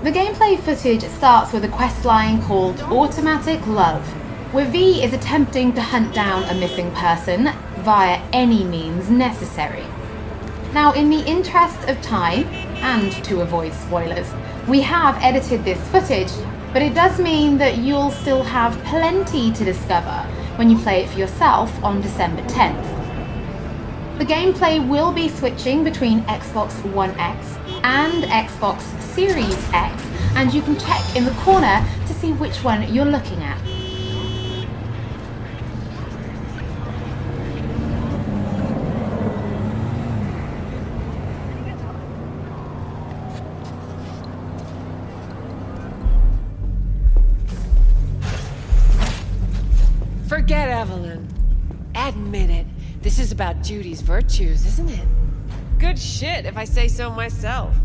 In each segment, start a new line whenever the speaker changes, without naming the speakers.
The gameplay footage starts with a quest line called Automatic Love, where V is attempting to hunt down a missing person via any means necessary. Now, in the interest of time, and to avoid spoilers, we have edited this footage, but it does mean that you'll still have plenty to discover when you play it for yourself on December 10th. The gameplay will be switching between Xbox One X and Xbox Series X, and you can check in the corner to see which one you're looking at.
Forget Evelyn. Admit it. This is about Judy's virtues, isn't it? Good shit, if I say so myself.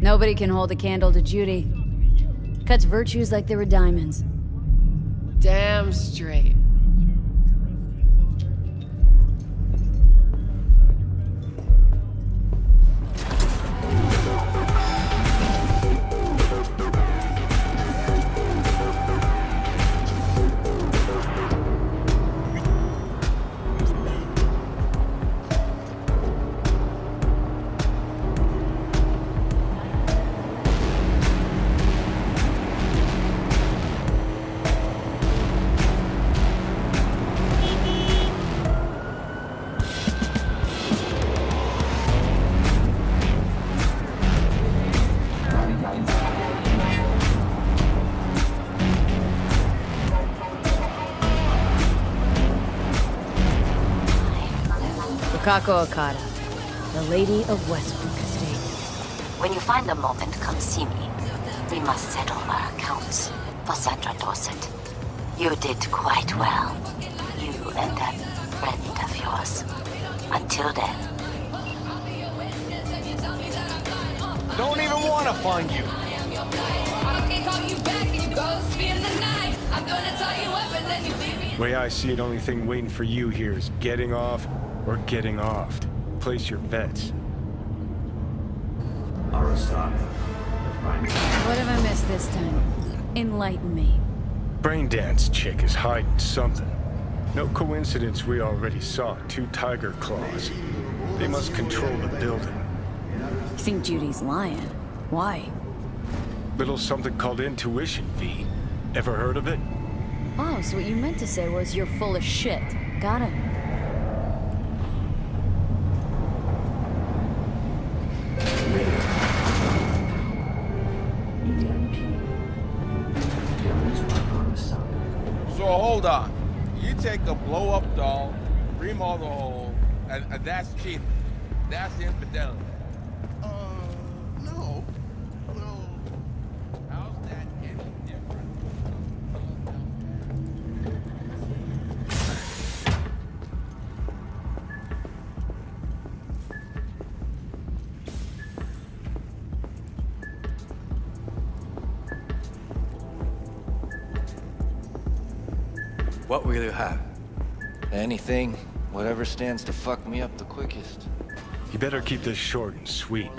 Nobody can hold a candle to Judy. Cuts virtues like they were diamonds.
Damn straight.
Wakako Okada, the Lady of Westbrook Estate.
When you find a moment, come see me. We must settle our accounts for Sandra Dorsett. You did quite well. You and that friend of yours. Until then.
Don't even want to find you.
Way I see it, only thing waiting for you here is getting off or getting offed. Place your bets. Arasaka.
What have I missed this time? Enlighten me.
Braindance chick is hiding something. No coincidence we already saw two Tyger Claws. They must control the building.
You think Judy's lying? Why?
Little something called intuition, V. Ever heard of it?
Oh, so what you meant to say was you're full of shit. Got it.
Take a blow-up doll, remodel the hole, and, and that's cheating. That's infidelity.
What will you have? Anything, whatever stands to fuck me up the quickest.
You better keep this short and sweet.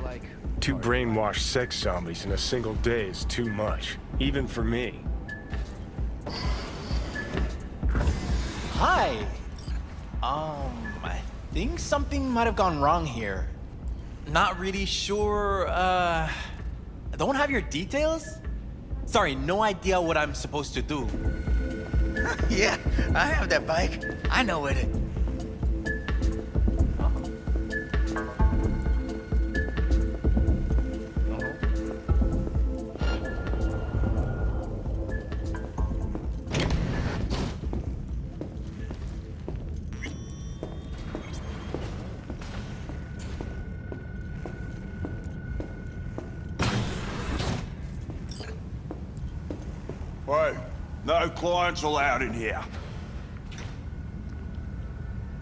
Two brainwashed sex zombies in a single day is too much. Even for me.
Hi. Um, I think something might have gone wrong here. Not really sure, uh... I don't have your details? Sorry, no idea what I'm supposed to do.
yeah, I have that bike. I know where
it. No clients allowed in here.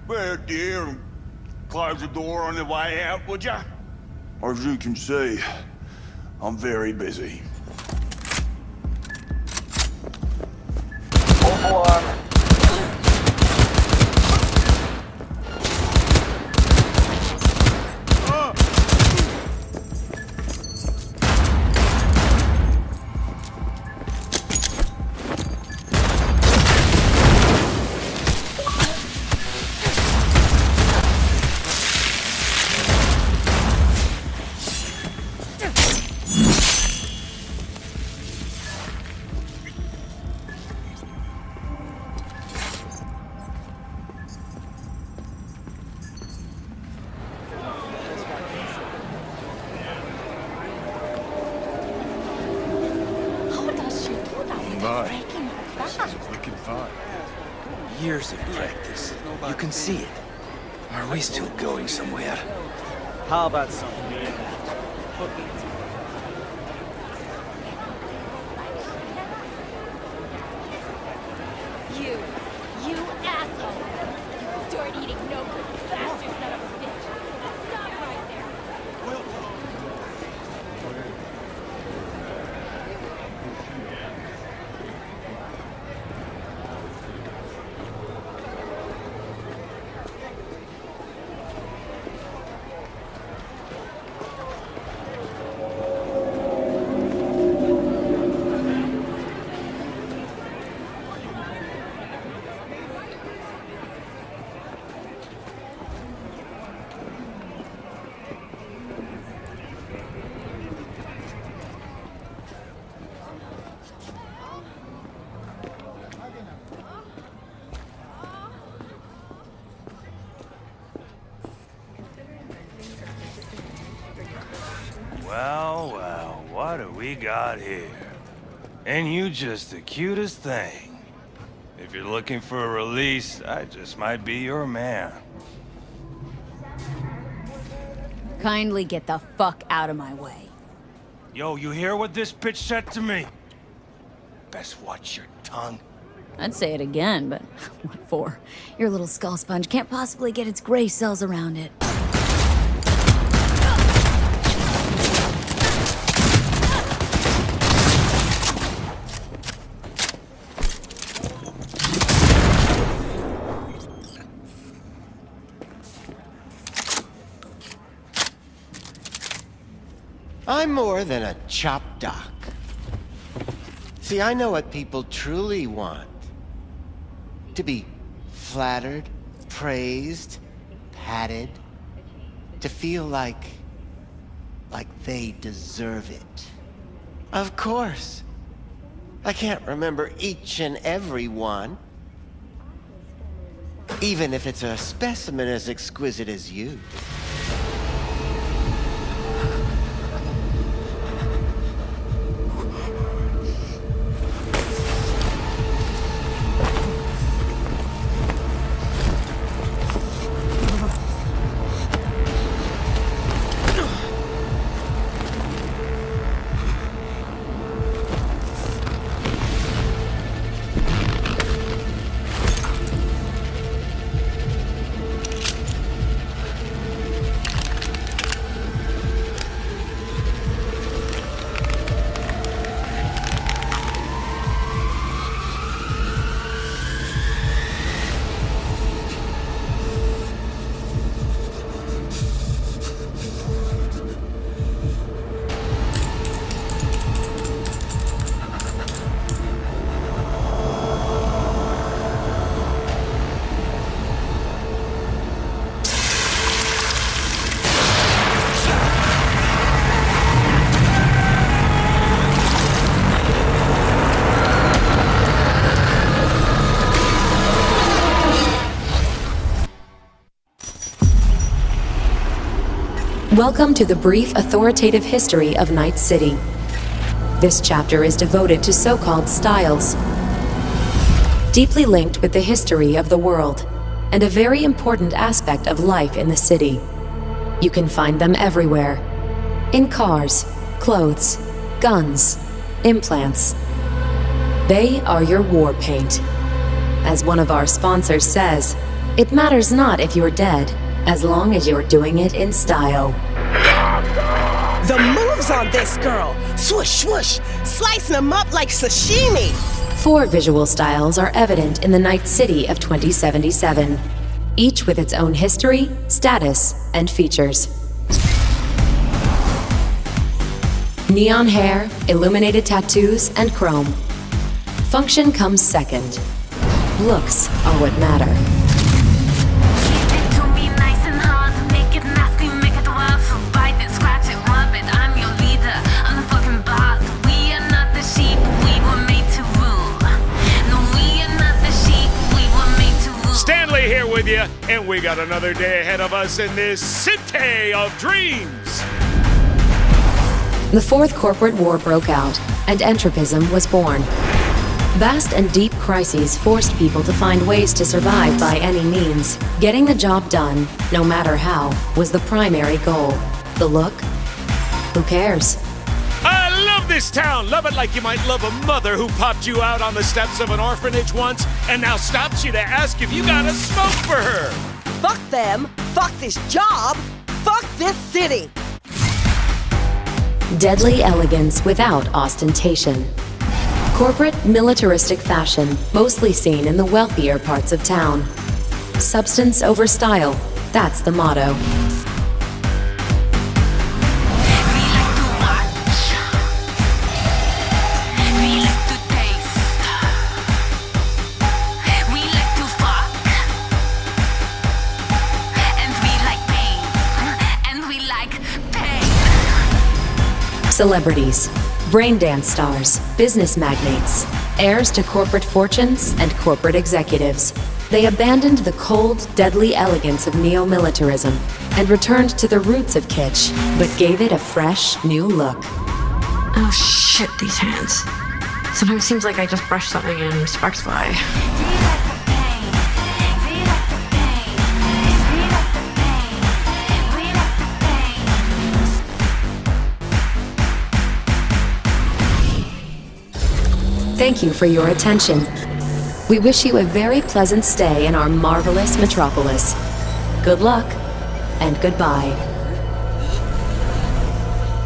Well, dear, and close the door on the way out, would ya? As you can see, I'm very busy.
Years of practice. You can see it. Are we still going somewhere?
How about some
Well, well, what do we got here? And you just the cutest thing. If you're looking for a release, I just might be your man.
Kindly get the fuck out of my way.
Yo, you hear what this bitch said to me? Best watch your tongue.
I'd say it again, but what for? Your little skull sponge can't possibly get its gray cells around it.
I'm more than a chop doc. See, I know what people truly want. To be flattered, praised, patted. To feel like... like they deserve it. Of course. I can't remember each and every one. Even if it's a specimen as exquisite as you.
Welcome to the brief authoritative history of Night City. This chapter is devoted to so-called styles, deeply linked with the history of the world, and a very important aspect of life in the city. You can find them everywhere. In cars, clothes, guns, implants. They are your war paint. As one of our sponsors says, it matters not if you're dead, as long as you're doing it in style.
The moves on this girl! Swoosh, swoosh! Slicing them up like sashimi!
Four visual styles are evident in the Night City of 2077, each with its own history, status, and features. Neon hair, illuminated tattoos, and chrome. Function comes second. Looks are what matter.
With you, and we got another day ahead of us in this city of dreams.
The Fourth Corporate War broke out, and Entropism was born. Vast and deep crises forced people to find ways to survive by any means. Getting the job done, no matter how, was the primary goal. The look? Who cares?
I love this town. Love it like you might love a mother who popped you out on the steps of an orphanage once and now stops you to ask if you got a smoke for her.
Fuck them. Fuck this job. Fuck this city.
Deadly elegance without ostentation. Corporate, militaristic fashion, mostly seen in the wealthier parts of town. Substance over style, that's the motto. Celebrities, brain dance stars, business magnates, heirs to corporate fortunes and corporate executives. They abandoned the cold, deadly elegance of neo-militarism and returned to the roots of kitsch, but gave it a fresh, new look.
Oh shit, these hands. Sometimes it seems like I just brush something and sparks fly.
Thank you for your attention. We wish you a very pleasant stay in our marvelous metropolis. Good luck, and goodbye.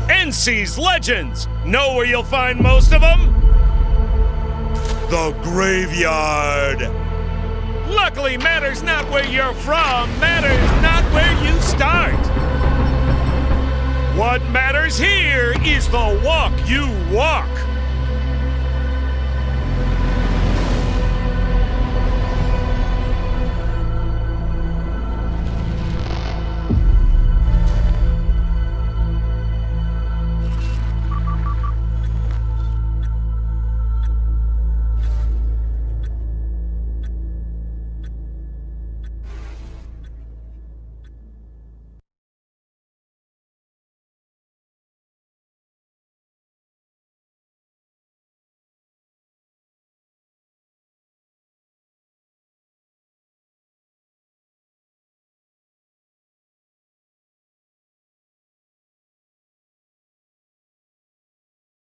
NC's Legends! Know where you'll find most of them? The graveyard! Luckily, matters not where you're from, matters not where you start. What matters here is the walk you walk.